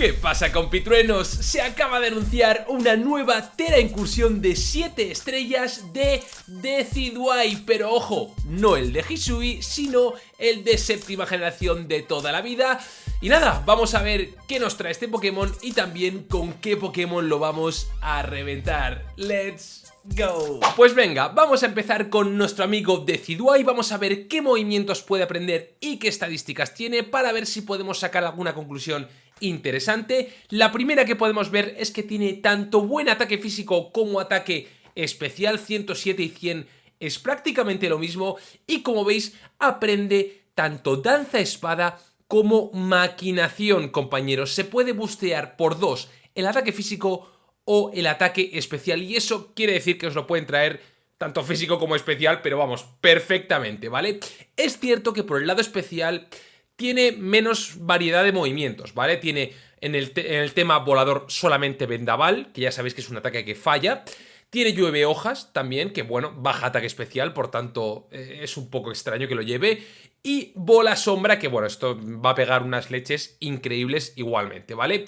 ¿Qué pasa compitruenos? Se acaba de anunciar una nueva Tera incursión de 7 estrellas de Decidueye Pero ojo, no el de Hisui, sino el de séptima generación de toda la vida y nada, vamos a ver qué nos trae este Pokémon y también con qué Pokémon lo vamos a reventar. ¡Let's go! Pues venga, vamos a empezar con nuestro amigo Decidueye, vamos a ver qué movimientos puede aprender y qué estadísticas tiene para ver si podemos sacar alguna conclusión interesante. La primera que podemos ver es que tiene tanto buen ataque físico como ataque especial, 107 y 100 es prácticamente lo mismo y como veis aprende tanto danza espada como maquinación, compañeros. Se puede bustear por dos el ataque físico o el ataque especial y eso quiere decir que os lo pueden traer tanto físico como especial, pero vamos, perfectamente, ¿vale? Es cierto que por el lado especial tiene menos variedad de movimientos, ¿vale? Tiene en el, en el tema volador solamente vendaval, que ya sabéis que es un ataque que falla, tiene llueve hojas también, que bueno, baja ataque especial, por tanto eh, es un poco extraño que lo lleve. Y bola sombra, que bueno, esto va a pegar unas leches increíbles igualmente, ¿vale?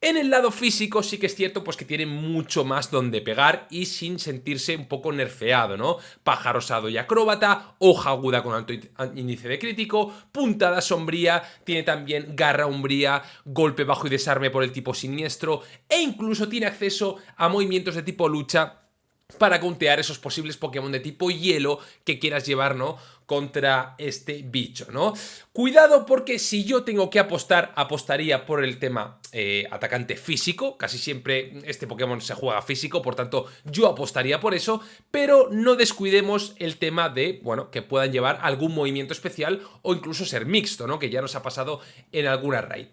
En el lado físico sí que es cierto pues que tiene mucho más donde pegar y sin sentirse un poco nerfeado, ¿no? Paja rosado y acróbata, hoja aguda con alto índice de crítico, puntada sombría, tiene también garra umbría, golpe bajo y desarme por el tipo siniestro e incluso tiene acceso a movimientos de tipo lucha para contear esos posibles Pokémon de tipo hielo que quieras llevar, ¿no? contra este bicho, ¿no? Cuidado porque si yo tengo que apostar, apostaría por el tema eh, atacante físico, casi siempre este Pokémon se juega físico, por tanto yo apostaría por eso, pero no descuidemos el tema de, bueno, que puedan llevar algún movimiento especial o incluso ser mixto, ¿no? Que ya nos ha pasado en alguna raid.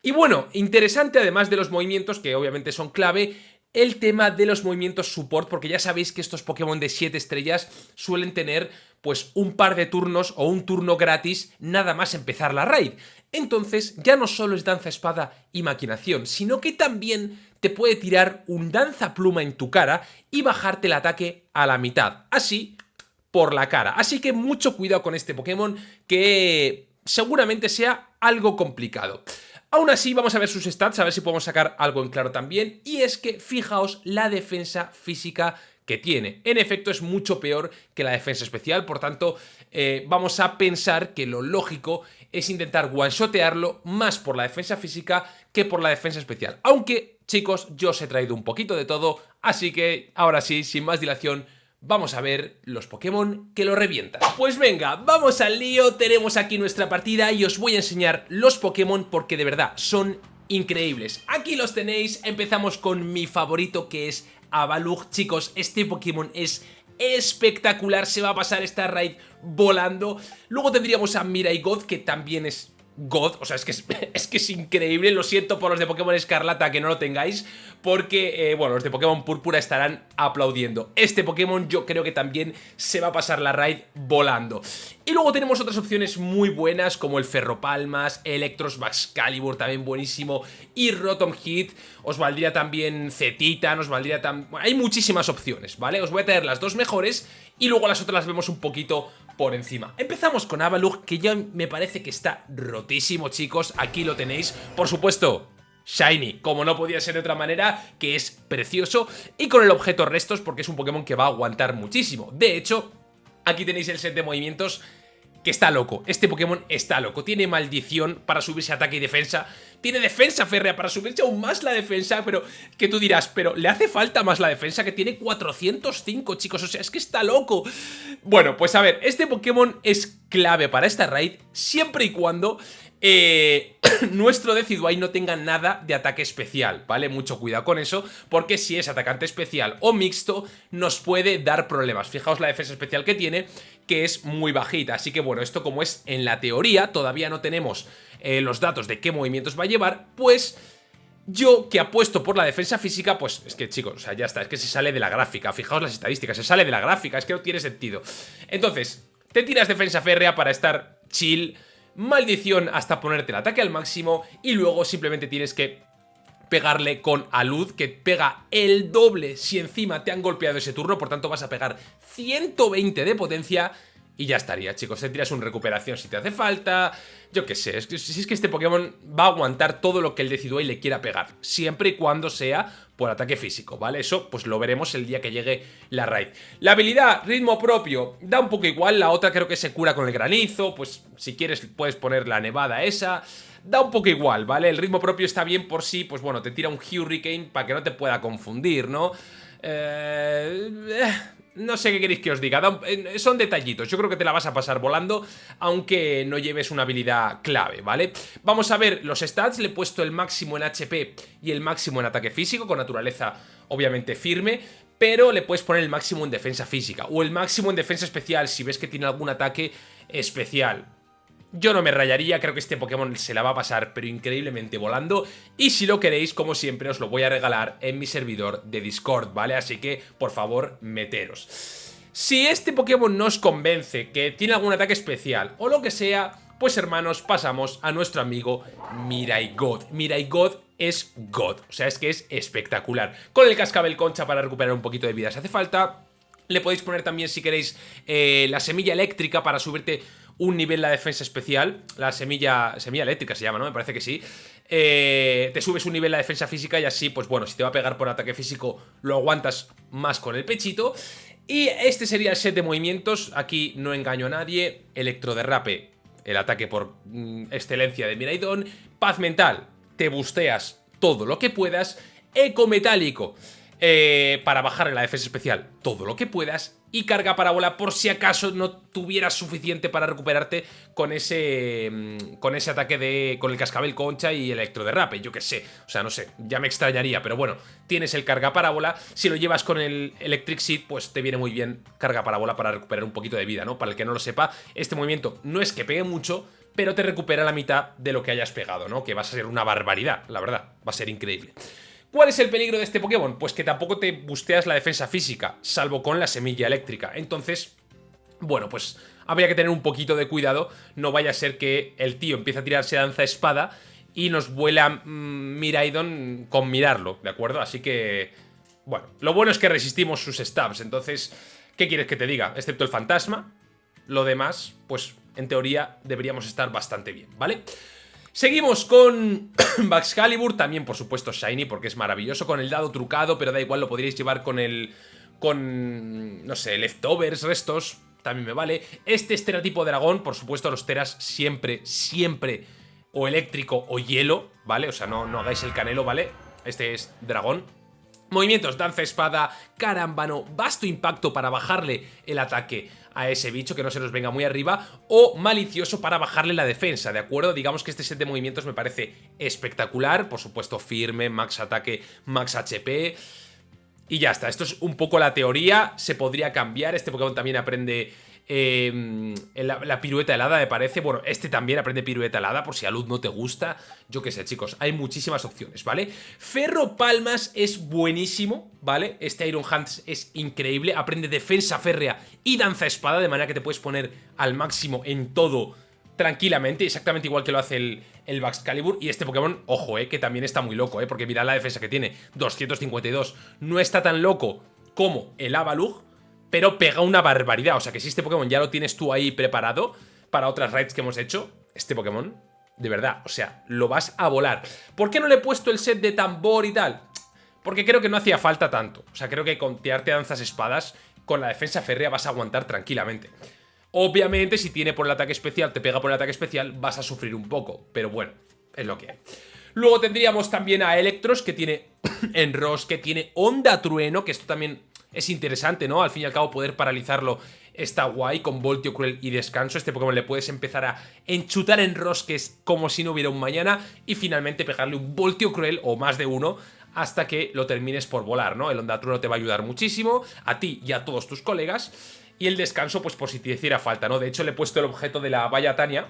Y bueno, interesante además de los movimientos que obviamente son clave, el tema de los movimientos support, porque ya sabéis que estos Pokémon de 7 estrellas suelen tener pues un par de turnos o un turno gratis nada más empezar la raid. Entonces ya no solo es danza espada y maquinación, sino que también te puede tirar un danza pluma en tu cara y bajarte el ataque a la mitad, así por la cara. Así que mucho cuidado con este Pokémon que seguramente sea algo complicado. Aún así, vamos a ver sus stats, a ver si podemos sacar algo en claro también. Y es que, fijaos, la defensa física que tiene. En efecto, es mucho peor que la defensa especial, por tanto, eh, vamos a pensar que lo lógico es intentar one-shotearlo más por la defensa física que por la defensa especial. Aunque, chicos, yo os he traído un poquito de todo, así que, ahora sí, sin más dilación, vamos a ver los Pokémon que lo revientan. Pues venga, vamos al lío, tenemos aquí nuestra partida y os voy a enseñar los Pokémon porque de verdad son increíbles. Aquí los tenéis, empezamos con mi favorito que es Avalugh. Chicos, este Pokémon es espectacular, se va a pasar esta raid volando. Luego tendríamos a Mirai God, que también es God, o sea, es que es, que es increíble, lo siento por los de Pokémon Escarlata que no lo tengáis, porque, eh, bueno, los de Pokémon Púrpura estarán aplaudiendo. Este Pokémon yo creo que también se va a pasar la raid volando. Y luego tenemos otras opciones muy buenas, como el Ferropalmas, Electros Excalibur, también buenísimo, y Rotom Hit, os valdría también Zetita, nos valdría también... hay muchísimas opciones, ¿vale? Os voy a traer las dos mejores y luego las otras las vemos un poquito por encima. Empezamos con Avalugh, que ya me parece que está rotísimo, chicos. Aquí lo tenéis. Por supuesto, Shiny, como no podía ser de otra manera, que es precioso. Y con el objeto restos, porque es un Pokémon que va a aguantar muchísimo. De hecho, aquí tenéis el set de movimientos que está loco. Este Pokémon está loco. Tiene maldición para subirse ataque y defensa. Tiene defensa férrea para subirse aún más la defensa, pero que tú dirás, pero le hace falta más la defensa que tiene 405, chicos. O sea, es que está loco. Bueno, pues a ver, este Pokémon es clave para esta raid siempre y cuando eh, nuestro Decidueye no tenga nada de ataque especial, ¿vale? Mucho cuidado con eso, porque si es atacante especial o mixto, nos puede dar problemas. Fijaos la defensa especial que tiene, que es muy bajita, así que bueno, esto como es en la teoría, todavía no tenemos eh, los datos de qué movimientos va a llevar, pues... Yo que apuesto por la defensa física, pues es que chicos, o sea, ya está, es que se sale de la gráfica, fijaos las estadísticas, se sale de la gráfica, es que no tiene sentido. Entonces, te tiras defensa férrea para estar chill, maldición hasta ponerte el ataque al máximo y luego simplemente tienes que pegarle con alud, que pega el doble si encima te han golpeado ese turno, por tanto vas a pegar 120 de potencia y ya estaría, chicos. Te tiras un recuperación si te hace falta. Yo qué sé, si es que este Pokémon va a aguantar todo lo que el Decidueye le quiera pegar. Siempre y cuando sea por ataque físico, ¿vale? Eso pues lo veremos el día que llegue la raid. La habilidad, ritmo propio, da un poco igual. La otra creo que se cura con el granizo. Pues si quieres puedes poner la nevada esa. Da un poco igual, ¿vale? El ritmo propio está bien por sí, pues bueno, te tira un Hurricane para que no te pueda confundir, ¿no? Eh... No sé qué queréis que os diga, son detallitos, yo creo que te la vas a pasar volando, aunque no lleves una habilidad clave, ¿vale? Vamos a ver los stats, le he puesto el máximo en HP y el máximo en ataque físico, con naturaleza obviamente firme, pero le puedes poner el máximo en defensa física, o el máximo en defensa especial si ves que tiene algún ataque especial. Yo no me rayaría, creo que este Pokémon se la va a pasar pero increíblemente volando y si lo queréis, como siempre, os lo voy a regalar en mi servidor de Discord, ¿vale? Así que, por favor, meteros. Si este Pokémon no os convence que tiene algún ataque especial o lo que sea, pues hermanos, pasamos a nuestro amigo Mirai God. Mirai God es God, o sea, es que es espectacular. Con el cascabel concha para recuperar un poquito de vida si hace falta. Le podéis poner también, si queréis, eh, la semilla eléctrica para subirte un nivel la defensa especial, la semilla, semilla eléctrica se llama, ¿no? Me parece que sí. Eh, te subes un nivel la defensa física y así, pues bueno, si te va a pegar por ataque físico, lo aguantas más con el pechito. Y este sería el set de movimientos, aquí no engaño a nadie, electroderrape, el ataque por mm, excelencia de Miraidon, paz mental, te busteas todo lo que puedas, eco metálico, eh, para bajar en la defensa especial todo lo que puedas y carga parábola por si acaso no tuvieras suficiente para recuperarte con ese mm, con ese ataque de con el cascabel concha y electroderrape, yo que sé, o sea, no sé, ya me extrañaría, pero bueno, tienes el carga parábola, si lo llevas con el Electric Seed, pues te viene muy bien carga parábola para recuperar un poquito de vida, ¿no? Para el que no lo sepa, este movimiento no es que pegue mucho, pero te recupera la mitad de lo que hayas pegado, ¿no? Que va a ser una barbaridad, la verdad, va a ser increíble. ¿Cuál es el peligro de este Pokémon? Pues que tampoco te busteas la defensa física, salvo con la semilla eléctrica. Entonces, bueno, pues habría que tener un poquito de cuidado. No vaya a ser que el tío empiece a tirarse danza-espada y nos vuela mm, Miraidon con mirarlo, ¿de acuerdo? Así que, bueno, lo bueno es que resistimos sus stabs. Entonces, ¿qué quieres que te diga? Excepto el fantasma, lo demás, pues en teoría deberíamos estar bastante bien, ¿vale? vale Seguimos con Baxcalibur, también por supuesto Shiny porque es maravilloso, con el dado trucado, pero da igual, lo podríais llevar con el... con, no sé, leftovers, restos, también me vale. Este estereotipo de dragón, por supuesto los teras siempre, siempre o eléctrico o hielo, ¿vale? O sea, no, no hagáis el canelo, ¿vale? Este es dragón, Movimientos, danza, espada, carambano, vasto impacto para bajarle el ataque a ese bicho, que no se nos venga muy arriba, o malicioso para bajarle la defensa, ¿de acuerdo? Digamos que este set de movimientos me parece espectacular, por supuesto firme, max ataque, max HP... Y ya está, esto es un poco la teoría, se podría cambiar, este Pokémon también aprende eh, la, pirueta helada me parece, bueno, este también aprende pirueta helada por si a luz no te gusta, yo qué sé chicos, hay muchísimas opciones, ¿vale? Ferro Palmas es buenísimo, ¿vale? Este Iron Hands es increíble, aprende defensa férrea y danza espada, de manera que te puedes poner al máximo en todo tranquilamente, exactamente igual que lo hace el, el Calibur Y este Pokémon, ojo, eh, que también está muy loco, eh, porque mira la defensa que tiene, 252. No está tan loco como el Avalug, pero pega una barbaridad. O sea que si este Pokémon ya lo tienes tú ahí preparado para otras raids que hemos hecho, este Pokémon, de verdad, o sea, lo vas a volar. ¿Por qué no le he puesto el set de tambor y tal? Porque creo que no hacía falta tanto. O sea, creo que con tirarte danzas espadas, con la defensa férrea vas a aguantar tranquilamente. Obviamente, si tiene por el ataque especial, te pega por el ataque especial, vas a sufrir un poco. Pero bueno, es lo que hay. Luego tendríamos también a Electros, que tiene Enros, que tiene Onda Trueno, que esto también es interesante, ¿no? Al fin y al cabo poder paralizarlo está guay con Voltio Cruel y Descanso. Este Pokémon le puedes empezar a enchutar en rosques como si no hubiera un mañana y finalmente pegarle un Voltio Cruel o más de uno hasta que lo termines por volar, ¿no? El Onda Trueno te va a ayudar muchísimo, a ti y a todos tus colegas. Y el descanso, pues por si te hiciera falta, ¿no? De hecho, le he puesto el objeto de la valla Tania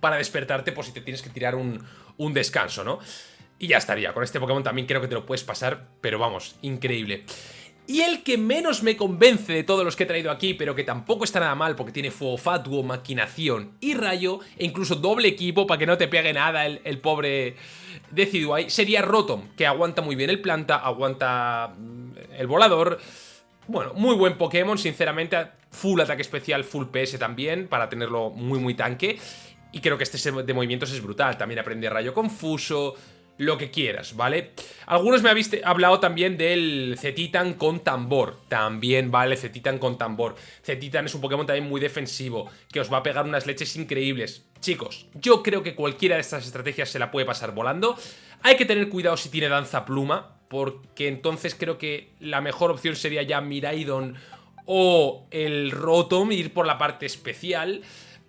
para despertarte por si te tienes que tirar un, un descanso, ¿no? Y ya estaría. Con este Pokémon también creo que te lo puedes pasar, pero vamos, increíble. Y el que menos me convence de todos los que he traído aquí, pero que tampoco está nada mal porque tiene fuego fatuo, maquinación y rayo, e incluso doble equipo para que no te pegue nada el, pobre Decidueye, sería Rotom, que aguanta muy bien el planta, aguanta mm, el volador, bueno, muy buen Pokémon, sinceramente, full ataque especial, full PS también, para tenerlo muy muy tanque. Y creo que este de movimientos es brutal, también aprende rayo confuso, lo que quieras, ¿vale? Algunos me habéis hablado también del Cetitan con tambor, también vale Cetitan con tambor. Cetitan es un Pokémon también muy defensivo, que os va a pegar unas leches increíbles. Chicos, yo creo que cualquiera de estas estrategias se la puede pasar volando. Hay que tener cuidado si tiene danza pluma, porque entonces creo que la mejor opción sería ya Miraidon o el Rotom, ir por la parte especial.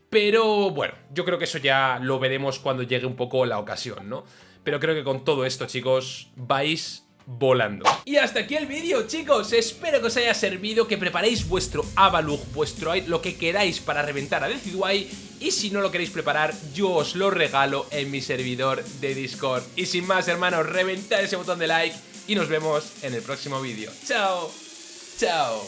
Pero bueno, yo creo que eso ya lo veremos cuando llegue un poco la ocasión, ¿no? Pero creo que con todo esto, chicos, vais volando. Y hasta aquí el vídeo, chicos. Espero que os haya servido, que preparéis vuestro Avalug, vuestro lo que queráis para reventar a Decidueye. Y si no lo queréis preparar, yo os lo regalo en mi servidor de Discord. Y sin más, hermanos, reventad ese botón de like y nos vemos en el próximo vídeo. ¡Chao! ¡Chao!